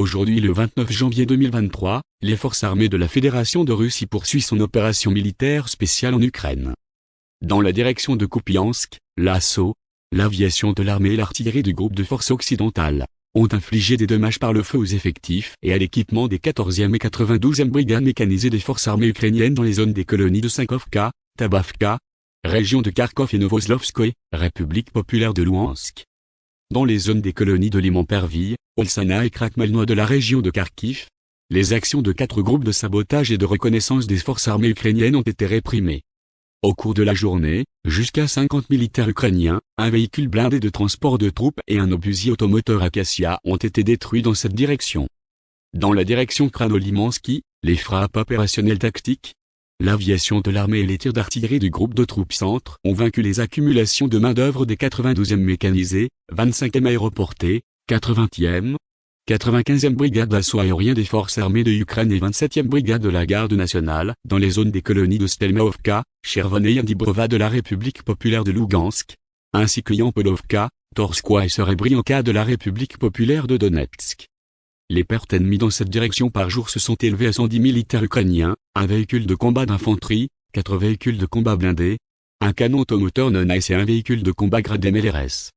Aujourd'hui le 29 janvier 2023, les forces armées de la Fédération de Russie poursuivent son opération militaire spéciale en Ukraine. Dans la direction de Kupiansk, l'assaut, l'aviation de l'armée et l'artillerie du groupe de forces occidentales ont infligé des dommages par le feu aux effectifs et à l'équipement des 14e et 92e brigades mécanisées des forces armées ukrainiennes dans les zones des colonies de Sankovka, Tabavka, région de Kharkov et Novoslovskoye, République populaire de Louhansk. Dans les zones des colonies de Liman-Perville, Olsana et Krakmalnoy de la région de Kharkiv, les actions de quatre groupes de sabotage et de reconnaissance des forces armées ukrainiennes ont été réprimées. Au cours de la journée, jusqu'à 50 militaires ukrainiens, un véhicule blindé de transport de troupes et un obusier automoteur Acacia ont été détruits dans cette direction. Dans la direction Kranolimansky, les frappes opérationnelles tactiques, l'aviation de l'armée et les tirs d'artillerie du groupe de troupes centre ont vaincu les accumulations de main-d'œuvre des 92e mécanisés, 25e aéroportés, 80e, 95e brigade d'assaut aérien des forces armées de Ukraine et 27e brigade de la garde nationale, dans les zones des colonies de Stelmaovka, Chervon et Yandibrova de la République populaire de Lugansk, ainsi que Yampolovka, Torskoye et Serebrianka de la République populaire de Donetsk. Les pertes ennemies dans cette direction par jour se sont élevées à 110 militaires ukrainiens, un véhicule de combat d'infanterie, quatre véhicules de combat blindés, un canon automoteur non et un véhicule de combat gradé MLRS.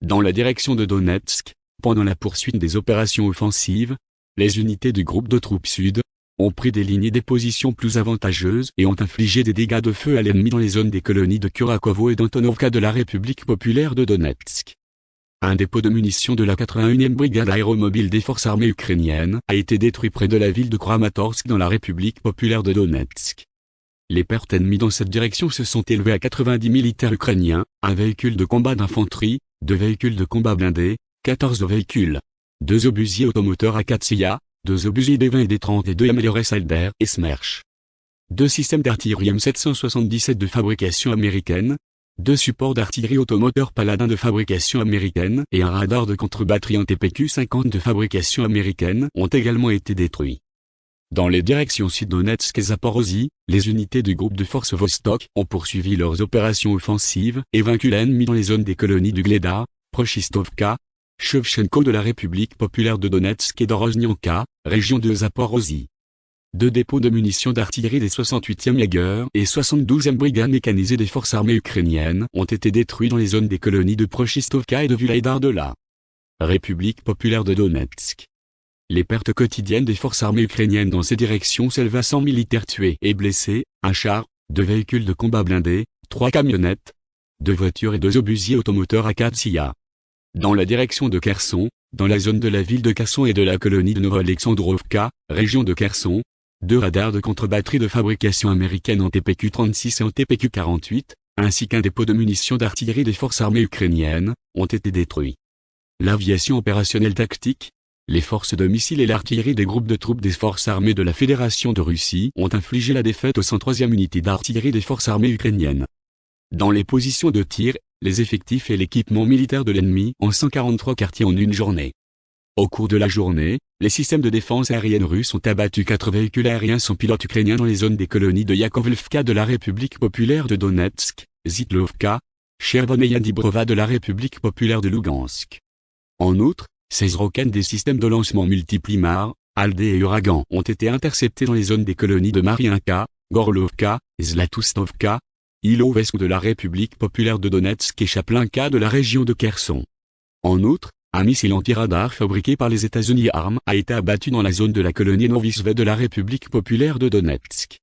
Dans la direction de Donetsk, pendant la poursuite des opérations offensives, les unités du groupe de troupes sud ont pris des lignes et des positions plus avantageuses et ont infligé des dégâts de feu à l'ennemi dans les zones des colonies de Kurakovo et d'Antonovka de la République populaire de Donetsk. Un dépôt de munitions de la 81e brigade aéromobile des forces armées ukrainiennes a été détruit près de la ville de Kramatorsk dans la République populaire de Donetsk. Les pertes ennemies dans cette direction se sont élevées à 90 militaires ukrainiens, un véhicule de combat d'infanterie, deux véhicules de combat blindés, 14 véhicules, deux obusiers automoteurs Akatsiya, deux obusiers D20 et D30 et deux MLRS Alder et Smerch. Deux systèmes d'artillerie M777 de fabrication américaine, deux supports d'artillerie automoteur Paladin de fabrication américaine et un radar de contre-batterie en TPQ-50 de fabrication américaine ont également été détruits. Dans les directions Sud-Donetsk et Zaporozhye, les unités du groupe de forces Vostok ont poursuivi leurs opérations offensives et vaincu l'ennemi dans les zones des colonies du Gleda, Prochistovka, Shevchenko de la République populaire de Donetsk et d'Oroznyanka, région de Zaporozhye. Deux dépôts de munitions d'artillerie des 68e Jaeger et 72e brigade mécanisées des forces armées ukrainiennes ont été détruits dans les zones des colonies de Prochistovka et de Vulaïdar de la République populaire de Donetsk. Les pertes quotidiennes des forces armées ukrainiennes dans ces directions s'élèvent à 100 militaires tués et blessés, un char, deux véhicules de combat blindés, trois camionnettes, deux voitures et deux obusiers automoteurs Akatsiya. Dans la direction de Kherson, dans la zone de la ville de Kherson et de la colonie de Novo-Alexandrovka, région de Kherson, deux radars de contre-batterie de fabrication américaine en TPQ-36 et en TPQ-48, ainsi qu'un dépôt de munitions d'artillerie des forces armées ukrainiennes, ont été détruits. L'aviation opérationnelle tactique, les forces de missiles et l'artillerie des groupes de troupes des forces armées de la Fédération de Russie ont infligé la défaite aux 103e unité d'artillerie des forces armées ukrainiennes. Dans les positions de tir, les effectifs et l'équipement militaire de l'ennemi en 143 quartiers en une journée. Au cours de la journée, les systèmes de défense aérienne russes ont abattu quatre véhicules aériens sans pilote ukrainiens dans les zones des colonies de Yakovlevka de la République populaire de Donetsk, Zitlovka, Chervon et Yandibrova de la République populaire de Lugansk. En outre, 16 roquettes des systèmes de lancement multiples IMAR, Aldé et Uragan ont été interceptés dans les zones des colonies de Mariinka, Gorlovka, Zlatustovka, Ilovsk de la République populaire de Donetsk et Chaplinka de la région de Kherson. En outre, un missile anti-radar fabriqué par les États-Unis ARM a été abattu dans la zone de la colonie Novisve de la République populaire de Donetsk.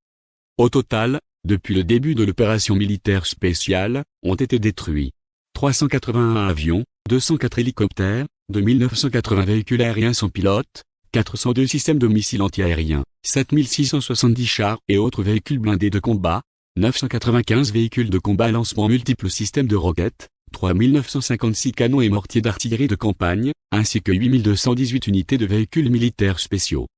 Au total, depuis le début de l'opération militaire spéciale, ont été détruits 381 avions, 204 hélicoptères, 2980 véhicules aériens sans pilote, 402 systèmes de missiles antiaériens, 7670 chars et autres véhicules blindés de combat, 995 véhicules de combat lancement multiples systèmes de roquettes, 3956 canons et mortiers d'artillerie de campagne, ainsi que 8218 unités de véhicules militaires spéciaux.